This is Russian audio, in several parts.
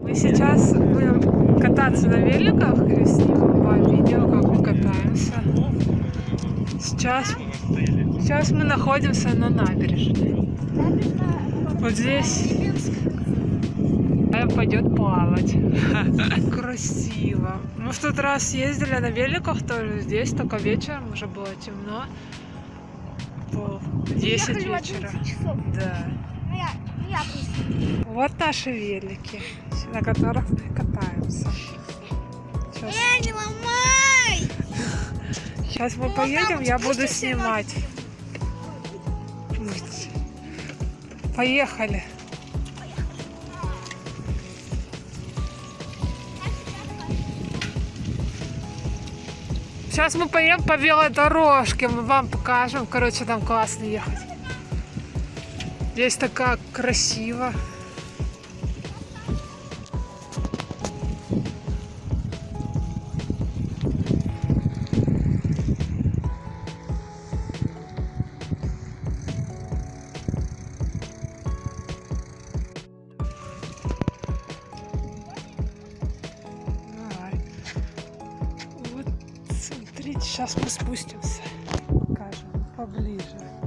Мы сейчас будем кататься на великах и снимем вам видео, как мы катаемся. Сейчас, сейчас мы находимся на набережной. Вот здесь пойдет плавать. Красиво. Мы в тот раз ездили на великах тоже здесь, только вечером уже было темно. Пол 10 Ехали в вечера. 11 часов. Да. Ну, я, ну, я просто. Вот наши велики, на которых мы катаемся. Сейчас, Э, не ломай! сейчас мы поедем, я буду снимать. Поехали. Сейчас мы поедем по велодорожке, мы вам покажем. Короче, там классно ехать. Здесь такая красиво. Сейчас мы спустимся. Покажем поближе.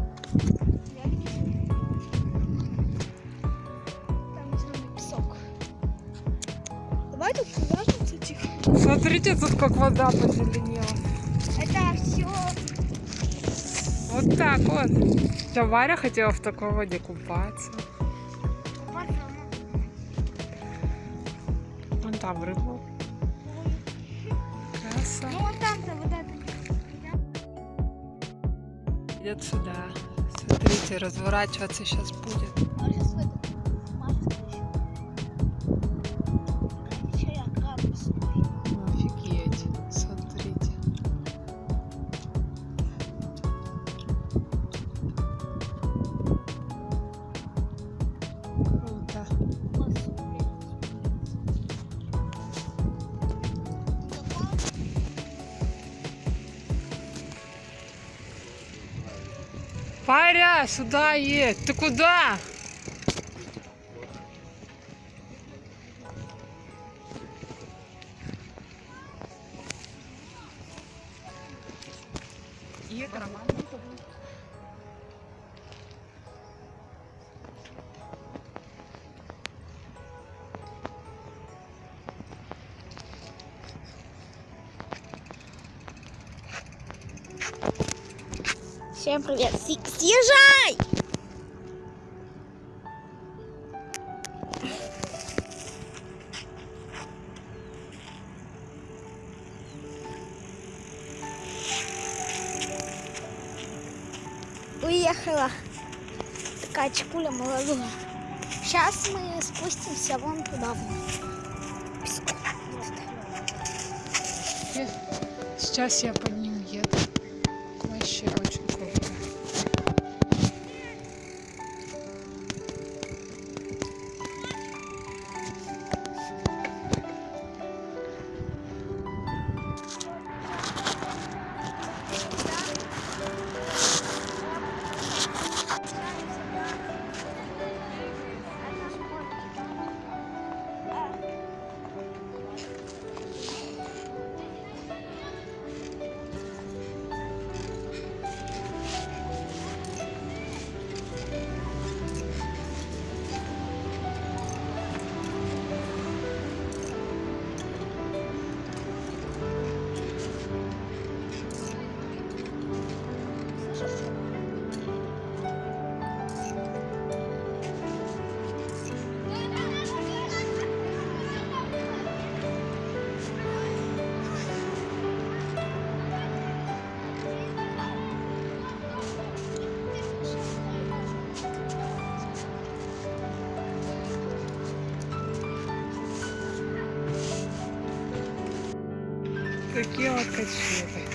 Смотрите, тут как вода позеленела. Это все. Вот так вот. Я Варя хотела в такой воде купаться. Вон там рыба. Краса. Ну, вот там-то вот это. Идет сюда. Смотрите, разворачиваться сейчас будет. А Паря, сюда едь. Ты куда? И это нормально. Всем привет. Съезжай! Уехала такая чекуля молодая. Сейчас мы спустимся вон туда. Сейчас я по ним еду. Вообще очень Такие вот качели.